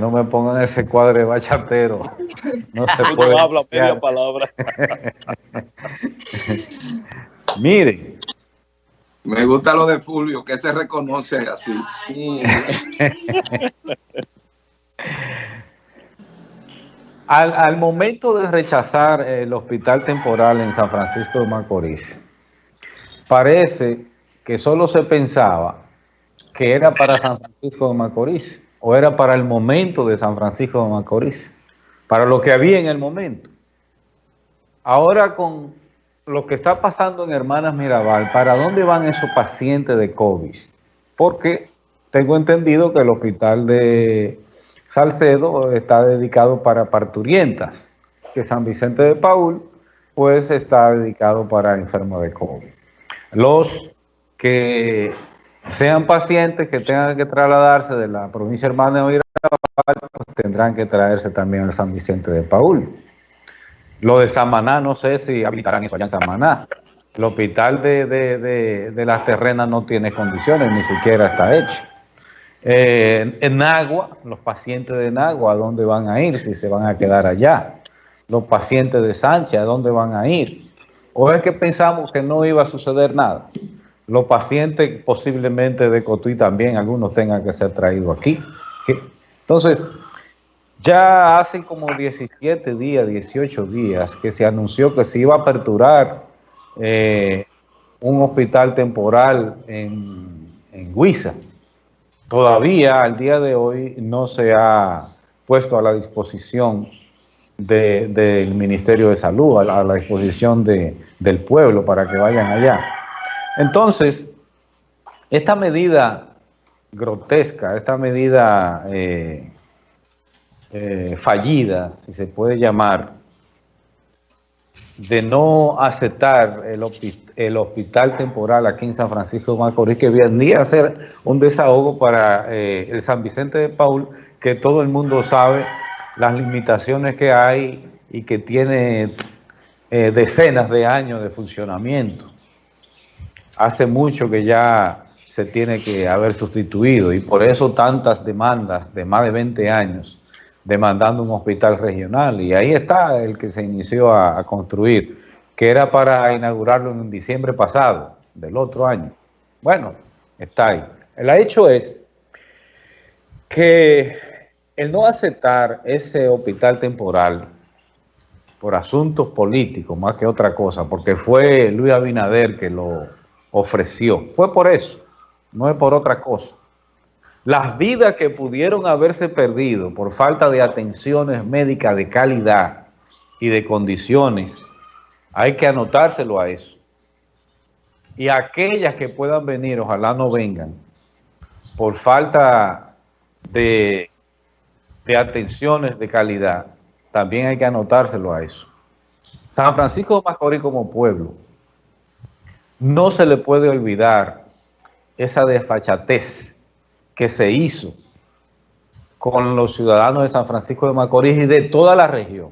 no me pongan ese cuadro bachatero. No se puede. No habla media palabra. Miren. Me gusta lo de Fulvio, que se reconoce así. al, momento de rechazar el hospital temporal en San Francisco de Macorís, parece que solo se pensaba que era para San Francisco de Macorís o era para el momento de San Francisco de Macorís, para lo que había en el momento. Ahora con lo que está pasando en Hermanas Mirabal, ¿para dónde van esos pacientes de COVID? Porque tengo entendido que el hospital de Salcedo está dedicado para parturientas, que San Vicente de Paul pues está dedicado para enfermos de COVID. Los que sean pacientes que tengan que trasladarse de la provincia hermana de Mirabal, pues tendrán que traerse también al San Vicente de Paul. Lo de Samaná, no sé si habilitarán eso allá en Samaná. El hospital de, de, las terrenas no tiene condiciones, ni siquiera está hecho. Eh, en Agua, los pacientes de Nagua, ¿a dónde van a ir? Si se van a quedar allá. Los pacientes de Sánchez, ¿a dónde van a ir? ¿O es que pensamos que no iba a suceder nada? Los pacientes posiblemente de Cotuí también, algunos tengan que ser traídos aquí. Entonces, ya hace como 17 días, 18 días que se anunció que se iba a aperturar eh, un hospital temporal en, en Huiza. Todavía al día de hoy no se ha puesto a la disposición del Ministerio de Salud, a la, disposición del pueblo para que vayan allá. Entonces, esta medida grotesca, esta medida eh, eh, fallida, si se puede llamar, de no aceptar el, hospital temporal aquí en San Francisco de Macorís, que venía a ser un desahogo para eh, el San Vicente de Paul, que todo el mundo sabe las limitaciones que hay y que tiene decenas de años de funcionamiento hace mucho que ya se tiene que haber sustituido y por eso tantas demandas de más de 20 años demandando un hospital regional y ahí está el que se inició a, construir, que era para inaugurarlo en diciembre pasado del otro año. Bueno, está ahí. El hecho es que el no aceptar ese hospital temporal por asuntos políticos más que otra cosa, porque fue Luis Abinader que lo ofreció. Fue por eso, no es por otra cosa. Las vidas que pudieron haberse perdido por falta de atenciones médicas de calidad y de condiciones, hay que anotárselo a eso. Y aquellas que puedan venir, ojalá no vengan, por falta de, de atenciones de calidad, también hay que anotárselo a eso. San Francisco de Macorís como pueblo no se le puede olvidar esa desfachatez que se hizo con los ciudadanos de San Francisco de Macorís y de toda la región.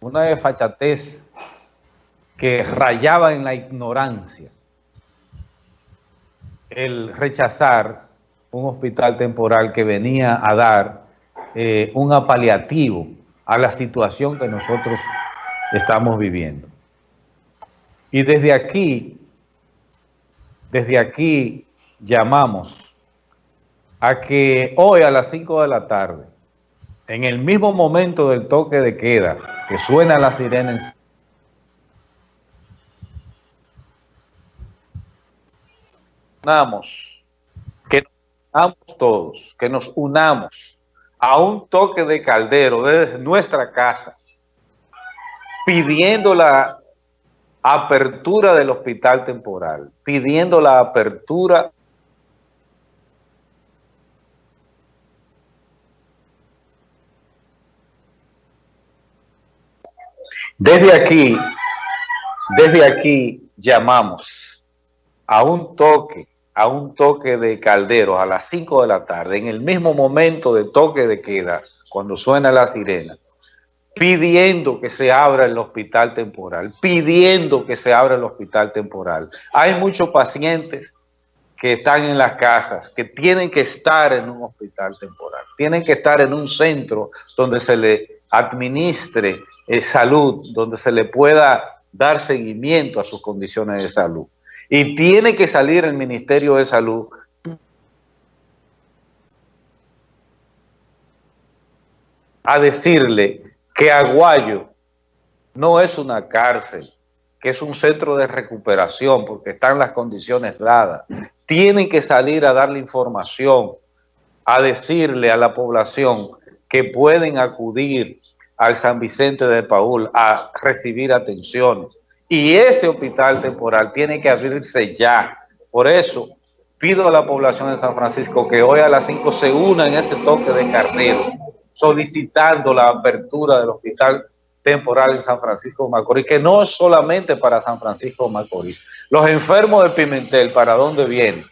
Una desfachatez que rayaba en la ignorancia. El rechazar un hospital temporal que venía a dar eh, un apaliativo a la situación que nosotros estamos viviendo. Y desde aquí desde aquí llamamos a que hoy a las 5 de la tarde, en el mismo momento del toque de queda, que suena la sirena unamos, que nos unamos todos, que nos unamos a un toque de caldero desde nuestra casa, pidiendo la apertura del hospital temporal, pidiendo la apertura Desde aquí, desde aquí llamamos a un toque, a un toque de calderos a las 5 de la tarde, en el mismo momento de toque de queda, cuando suena la sirena, pidiendo que se abra el hospital temporal, pidiendo que se abra el hospital temporal. Hay muchos pacientes que están en las casas, que tienen que estar en un hospital temporal, tienen que estar en un centro donde se le administre eh, salud, donde se le pueda dar seguimiento a sus condiciones de salud. Y tiene que salir el Ministerio de Salud a decirle que Aguayo no es una cárcel, que es un centro de recuperación porque están las condiciones dadas. Tienen que salir a darle información, a decirle a la población que pueden acudir al San Vicente de Paul a recibir atención. Y ese hospital temporal tiene que abrirse ya. Por eso pido a la población de San Francisco que hoy a las 5 se una en ese toque de carnero, solicitando la apertura del hospital temporal en San Francisco de Macorís, que no es solamente para San Francisco de Macorís. Los enfermos de Pimentel, ¿para dónde vienen?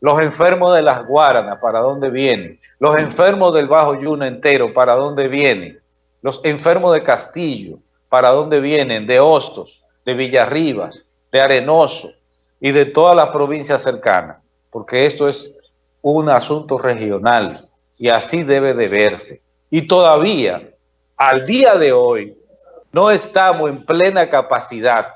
Los enfermos de las Guaranas, ¿para dónde vienen? Los enfermos del Bajo Yuna entero, ¿para dónde vienen? Los enfermos de Castillo, ¿para dónde vienen? De Hostos, de Villarribas, de Arenoso y de todas las provincias cercanas, porque esto es un asunto regional y así debe de verse. Y todavía, al día de hoy, no estamos en plena capacidad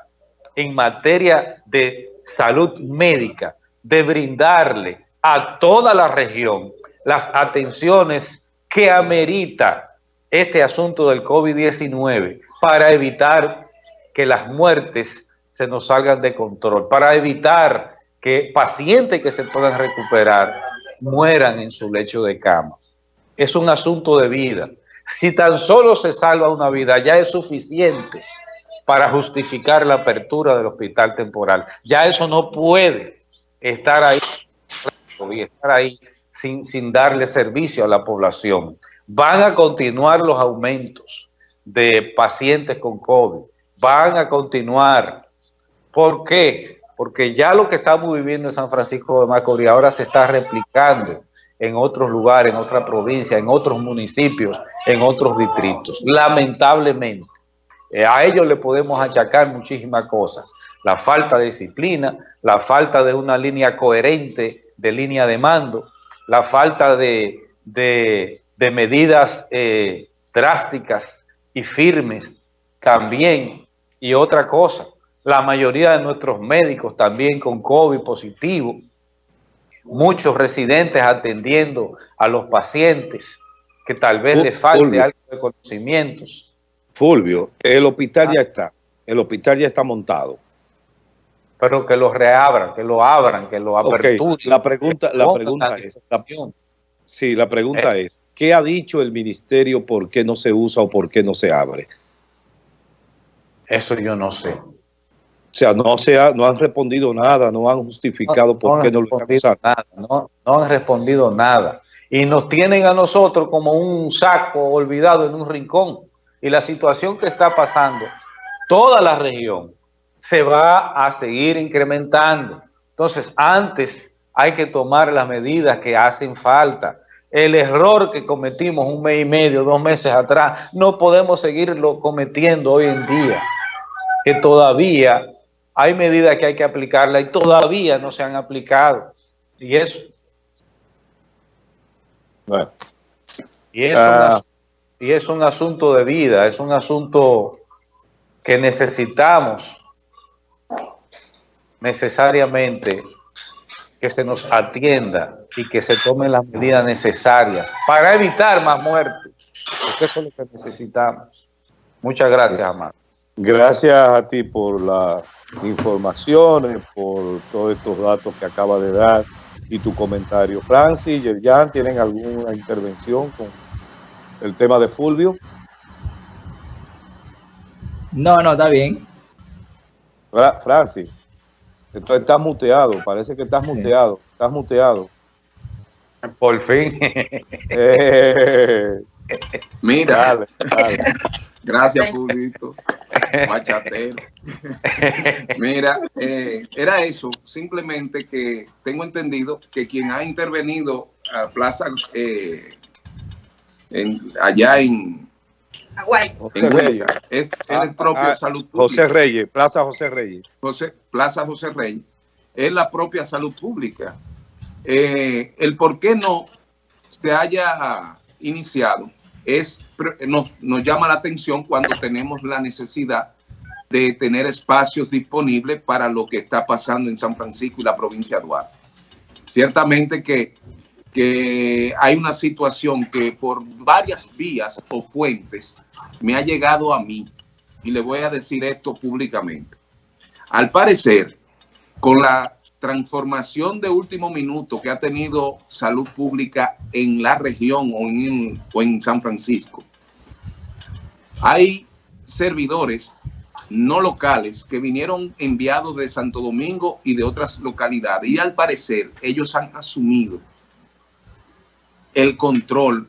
en materia de salud médica de brindarle a toda la región las atenciones que amerita este asunto del COVID-19 para evitar que las muertes se nos salgan de control, para evitar que pacientes que se puedan recuperar mueran en su lecho de cama. Es un asunto de vida. Si tan solo se salva una vida, ya es suficiente para justificar la apertura del hospital temporal. Ya eso no puede estar ahí, estar ahí sin, sin darle servicio a la población. Van a continuar los aumentos de pacientes con COVID. Van a continuar. ¿Por qué? Porque ya lo que estamos viviendo en San Francisco de Macorís ahora se está replicando en otros lugares, en otra provincia, en otros municipios, en otros distritos. Lamentablemente, eh, a ellos le podemos achacar muchísimas cosas. La falta de disciplina, la falta de una línea coherente de línea de mando, la falta de, medidas eh, drásticas y firmes también. Y otra cosa, la mayoría de nuestros médicos también con COVID positivo, muchos residentes atendiendo a los pacientes que tal vez les falte algo de conocimientos. Fulvio, el hospital ya está, el hospital ya está montado. Pero que lo reabran, que lo abran, que lo aperturen. La pregunta, la pregunta es, sí, la pregunta eh. es, ¿qué ha dicho el ministerio por qué no se usa o por qué no se abre? Eso yo no sé. O sea, no, se no han respondido nada, no han justificado por qué no lo han nada, no, no han respondido nada. Y nos tienen a nosotros como un saco olvidado en un rincón. Y la situación que está pasando, toda la región se va a seguir incrementando. Entonces, antes hay que tomar las medidas que hacen falta. El error que cometimos un mes y medio, dos meses atrás, no podemos seguirlo cometiendo hoy en día. Que todavía hay medidas que hay que aplicarlas y todavía no se han aplicado. Y eso. Y, es ah. y es un asunto de vida, es un asunto que necesitamos necesariamente que se nos atienda y que se tomen las medidas necesarias para evitar más muertes, porque eso es lo que necesitamos. Muchas gracias, Amado. Gracias a ti por las informaciones, por todos estos datos que acaba de dar y tu comentario. Francis, Yerjan, ¿tienen alguna intervención con el tema de Fulvio? No, no, está bien. Francis, entonces estás muteado, parece que estás muteado, estás muteado. Por fin. Eh. Mira, gracias, Pulito. Machatero. Mira, eh, era eso, simplemente que tengo entendido que quien ha intervenido a Plaza, eh, allá en, en Huesa, es, el ah, propio ah, Salud Pública. José Reyes, Plaza José Reyes. José, Plaza José Reyes, es la propia Salud Pública eh, el por qué no se haya iniciado es, nos, nos llama la atención cuando tenemos la necesidad de tener espacios disponibles para lo que está pasando en San Francisco y la provincia de Duarte. Ciertamente que, que hay una situación que por varias vías o fuentes me ha llegado a mí y le voy a decir esto públicamente. Al parecer, con la transformación de último minuto que ha tenido salud pública en la región o en, San Francisco, hay servidores no locales que vinieron enviados de Santo Domingo y de otras localidades y al parecer ellos han asumido el control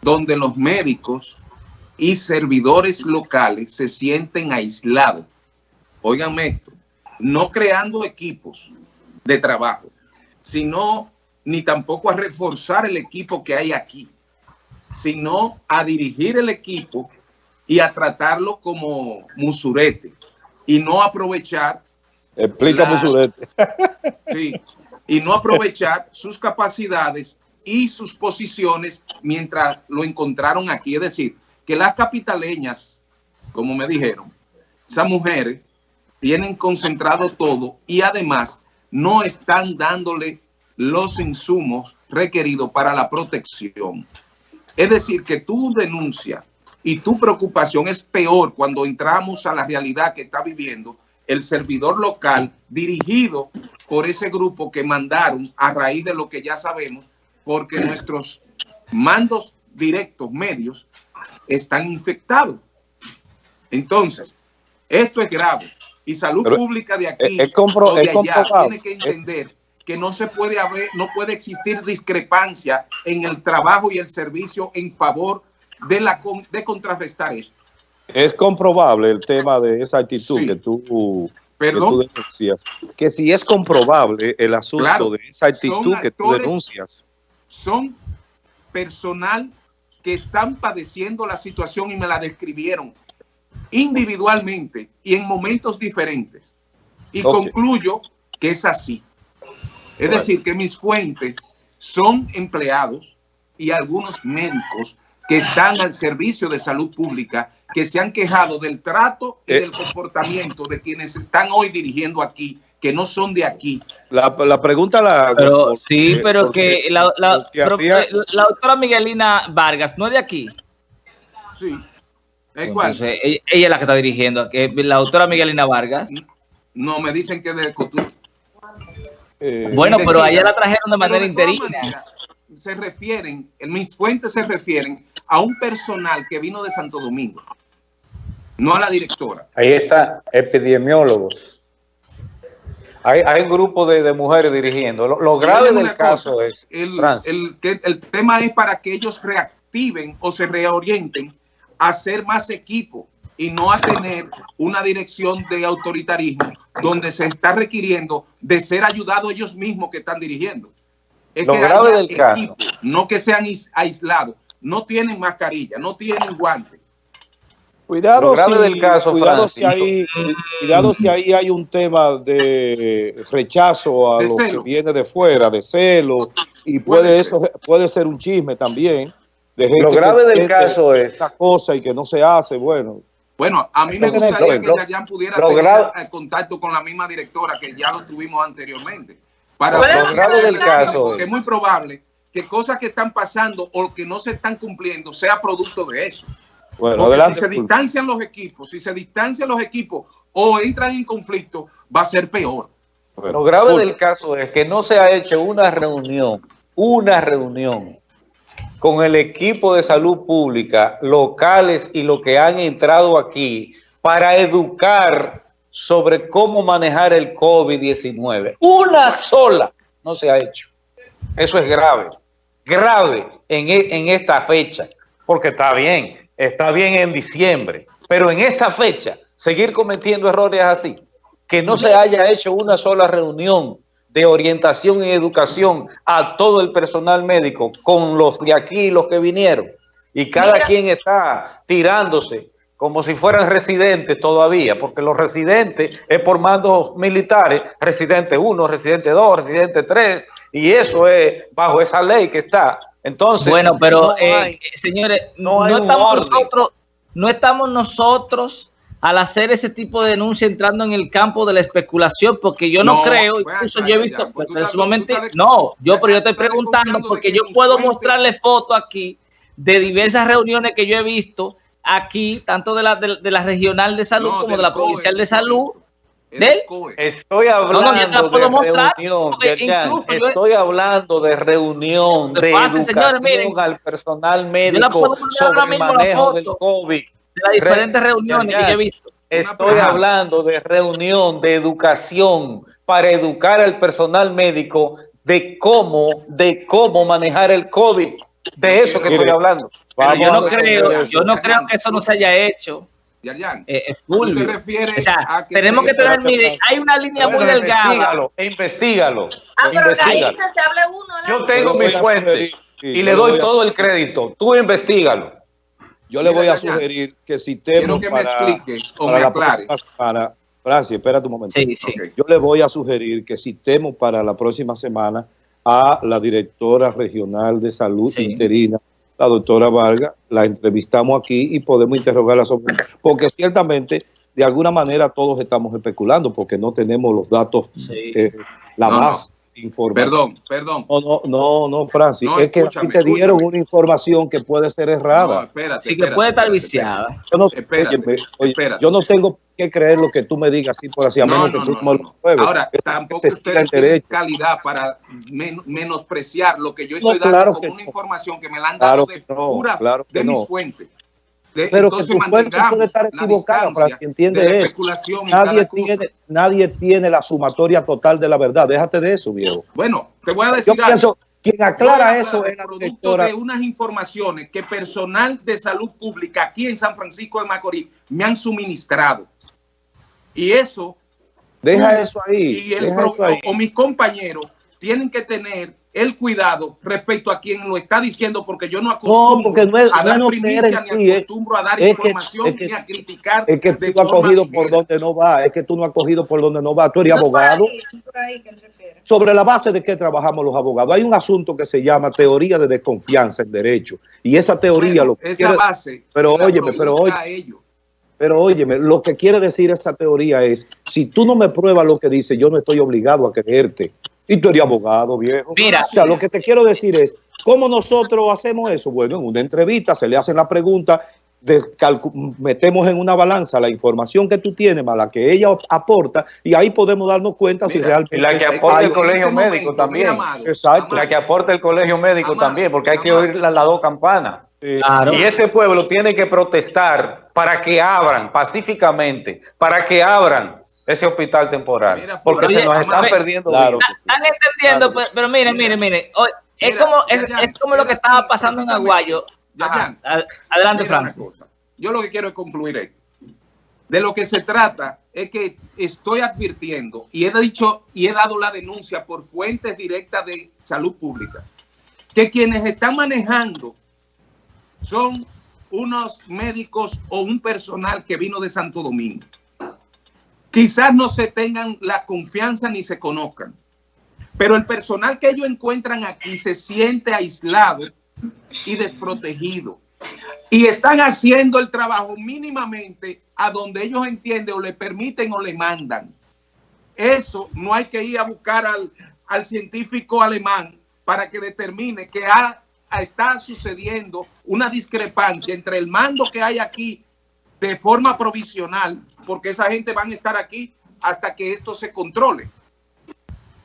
donde los médicos y servidores locales se sienten aislados. Óiganme esto, no creando equipos de trabajo, sino ni tampoco a reforzar el equipo que hay aquí, sino a dirigir el equipo y a tratarlo como musurete y no aprovechar. Explica musurete. Sí, y no aprovechar sus capacidades y sus posiciones mientras lo encontraron aquí. Es decir, que las capitaleñas, como me dijeron, esas mujeres tienen concentrado todo y además no están dándole los insumos requeridos para la protección. Es decir, que tu denuncia y tu preocupación es peor cuando entramos a la realidad que está viviendo el servidor local dirigido por ese grupo que mandaron a raíz de lo que ya sabemos, porque nuestros mandos directos, medios, están infectados. Entonces, esto es grave. Y salud pública de aquí es, compro, de allá tiene que entender que no se puede haber, no puede existir discrepancia en el trabajo y el servicio en favor de la de contrarrestar esto. Es comprobable el tema de esa actitud que tú ¿Perdón? Que, denuncias. que si es comprobable el asunto de esa actitud que tú denuncias. Son personal que están padeciendo la situación y me la describieron individualmente y en momentos diferentes. Y concluyo que es así. Es decir, que mis fuentes son empleados y algunos médicos que están al servicio de salud pública, que se han quejado del trato y eh. del comportamiento de quienes están hoy dirigiendo aquí que no son de aquí. La, la pregunta la... Pero, sí, pero que la, la, la, doctora Miguelina Vargas no es de aquí. Sí. Entonces, ella, ella, es la que está dirigiendo. La doctora Miguelina Vargas. No, me dicen que de Cotur. Eh, bueno, pero a ella la trajeron de manera interina. Se refieren, en mis fuentes se refieren a un personal que vino de Santo Domingo, no a la directora. Ahí está, epidemiólogos. Hay, hay un grupo de, de mujeres dirigiendo. Lo, lo grave del caso es... El, el, el, tema es para que ellos reactiven o se reorienten hacer más equipo y no a tener una dirección de autoritarismo donde se está requiriendo de ser ayudados ellos mismos que están dirigiendo. Es lo que grave del equipo, caso. no que sean aislados, no tienen mascarilla, no tienen guantes Cuidado, si, del caso, cuidado, si hay, cuidado si ahí hay un tema de rechazo a de lo celo. que viene de fuera, de celo, y puede, puede eso ser. puede ser un chisme también. De gente lo grave del caso es esta cosa y que no se hace, bueno. Bueno, a mí me gustaría lo, que Yayan pudiera tener contacto con la misma directora que ya lo tuvimos anteriormente. Para lo grave del caso es. es muy probable que cosas que están pasando o que no se están cumpliendo sea producto de eso. Bueno, adelante, si se distancian los equipos, si se distancian los equipos o entran en conflicto, va a ser peor. Bueno, lo grave del caso es que no se ha hecho una reunión, una reunión con el equipo de salud pública, locales y lo que han entrado aquí para educar sobre cómo manejar el COVID-19. Una sola no se ha hecho. Eso es grave, grave en, en esta fecha, porque está bien, está bien en diciembre, pero en esta fecha, seguir cometiendo errores así, que no se haya hecho una sola reunión de orientación y educación a todo el personal médico con los de aquí y los que vinieron, y cada Mira. quien está tirándose como si fueran residentes todavía, porque los residentes es por mandos militares, residente 1, residente 2, residente 3, Y eso es bajo esa ley que está. Entonces, bueno, pero eh, señores, no, estamos nosotros, no estamos nosotros al hacer ese tipo de denuncia entrando en el campo de la especulación, porque yo no, creo, incluso yo he visto, pues, en su momento, no, yo, pero yo estoy preguntando porque yo puedo mostrarle fotos aquí de diversas reuniones que yo he visto aquí, tanto de la, de, la regional de salud como de la provincial de salud, Estoy hablando de reunión, estoy hablando de reunión, de educación al personal médico sobre el manejo del COVID. Las diferentes reuniones que yo he visto. Estoy hablando de reunión, de educación, para educar al personal médico de cómo, de cómo manejar el COVID. De eso que estoy hablando. yo no creo, yo no creo que eso no se haya hecho. Eh, es full. o sea, tenemos que tener, mire, hay una línea muy delgada. Investígalo, investigalo. Ah, pero ahí se hable uno. Yo tengo mi fuente y le doy todo el crédito. Tú investigalo. Yo le voy a sugerir que si Quiero que me expliques o me aclares. Para, Francis, espera un momento. Sí, sí. Yo le voy a sugerir que citemos para la próxima semana a la directora regional de salud interina la doctora Vargas, la entrevistamos aquí y podemos interrogarla sobre porque ciertamente de alguna manera todos estamos especulando porque no tenemos los datos, eh, la más información. Perdón, perdón. No, no, no, no Francis, es que te dieron una información que puede ser errada. No, espérate, sí, que puede estar viciada. Yo no, yo no tengo que creer lo que tú me digas así por así, a menos que tú no, lo pruebes. Ahora, tampoco usted tiene calidad para menospreciar lo que yo estoy dando como una información que me la han dado de pura de mis fuentes. Pero que su fuente puede estar equivocada para que entiende eso. Nadie tiene, nadie tiene la sumatoria total de la verdad. Déjate de eso, viejo. Bueno, te voy a decir yo algo. quien aclara eso es la producto de unas informaciones que personal de salud pública aquí en San Francisco de Macorís me han suministrado. Y eso... Deja eso ahí. Y el O, mis compañeros tienen que tener el cuidado respecto a quien lo está diciendo, porque yo no acostumbro a dar primicia, ni acostumbro a dar información, ni a criticar. Es que tú no has cogido por donde no va, es que tú no has cogido por donde no va. Tú eres abogado. Sobre la base de qué trabajamos los abogados. Hay un asunto que se llama teoría de desconfianza en derecho. Y esa teoría lo que Esa base. Pero óyeme, pero oye. Pero óyeme, lo que quiere decir esa teoría es, si tú no me pruebas lo que dice, yo no estoy obligado a creerte. Y tú eres abogado, viejo. Mira. O sea, lo que te quiero decir es, ¿cómo nosotros hacemos eso? Bueno, en una entrevista se le hacen la pregunta, de metemos en una balanza la información que tú tienes más la que ella aporta y ahí podemos darnos cuenta si realmente... Y la que aporta el colegio médico también. Exacto. La que aporta el colegio médico también, porque hay que oír las dos campanas. Y este pueblo tiene que protestar para que abran pacíficamente, para que abran ese hospital temporal, porque se nos están perdiendo. Claro están entendiendo, pero, miren, miren, miren, es como es, como lo que estaba pasando en Aguayo. adelante, Frank. Yo lo que quiero es concluir esto. De lo que se trata es que estoy advirtiendo y he dicho y he dado la denuncia por fuentes directas de salud pública que quienes están manejando son unos médicos o un personal que vino de Santo Domingo. Quizás no se tengan la confianza ni se conozcan, pero el personal que ellos encuentran aquí se siente aislado y desprotegido. Y están haciendo el trabajo mínimamente a donde ellos entienden o le permiten o le mandan. Eso no hay que ir a buscar al, al científico alemán para que determine que ha está sucediendo una discrepancia entre el mando que hay aquí de forma provisional, porque esa gente van a estar aquí hasta que esto se controle.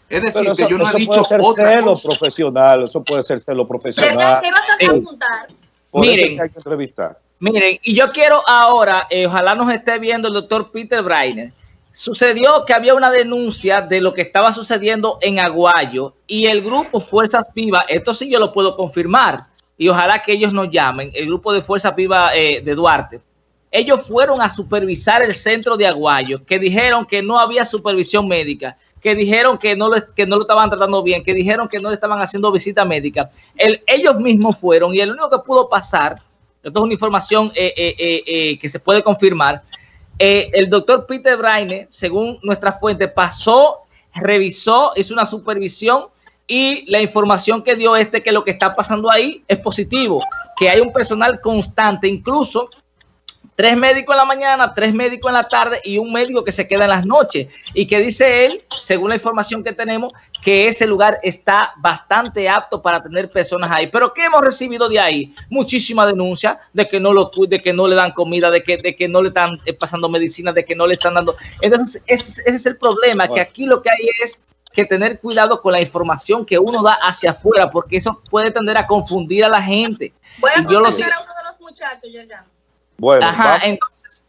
Es decir, que yo no he dicho ser otra celo profesional, eso puede ser celo profesional. ¿Qué vas a preguntar? Miren, miren, y yo quiero ahora, eh, ojalá nos esté viendo el doctor Peter Breiner, Sucedió que había una denuncia de lo que estaba sucediendo en Aguayo y el grupo Fuerzas Vivas, esto sí yo lo puedo confirmar y ojalá que ellos nos llamen, el grupo de Fuerzas Vivas eh, de Duarte. Ellos fueron a supervisar el centro de Aguayo, que dijeron que no había supervisión médica, que dijeron que no, que no lo estaban tratando bien, que dijeron que no le estaban haciendo visita médica. ellos mismos fueron y el único que pudo pasar, esto es una información eh, eh, que se puede confirmar, eh, el doctor Peter Braine, según nuestra fuente, pasó, revisó, hizo una supervisión y la información que dio este que lo que está pasando ahí es positivo, que hay un personal constante, incluso tres médicos en la mañana, tres médicos en la tarde y un médico que se queda en las noches. Y que dice él, según la información que tenemos, que ese lugar está bastante apto para tener personas ahí. Pero ¿qué hemos recibido de ahí? Muchísima denuncia de que no lo de que no le dan comida, de que, de que no le están eh, pasando medicina, de que no le están dando. Entonces, ese, es el problema, que aquí lo que hay es que tener cuidado con la información que uno da hacia afuera, porque eso puede tender a confundir a la gente. Voy a yo lo sé. a uno de los muchachos, ya. Bueno, Ajá, entonces,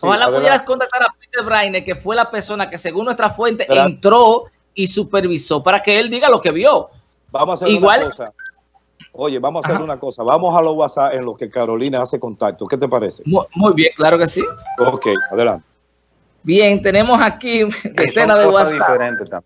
ojalá pudieras contactar a Peter Brainer, que fue la persona que según nuestra fuente entró y supervisó para que él diga lo que vio. Vamos a hacer Igual, una cosa. Oye, vamos a hacer una cosa. Vamos a los WhatsApp en los que Carolina hace contacto. ¿Qué te parece? Muy, bien, claro que sí. Ok, adelante. Bien, tenemos aquí decenas de WhatsApp.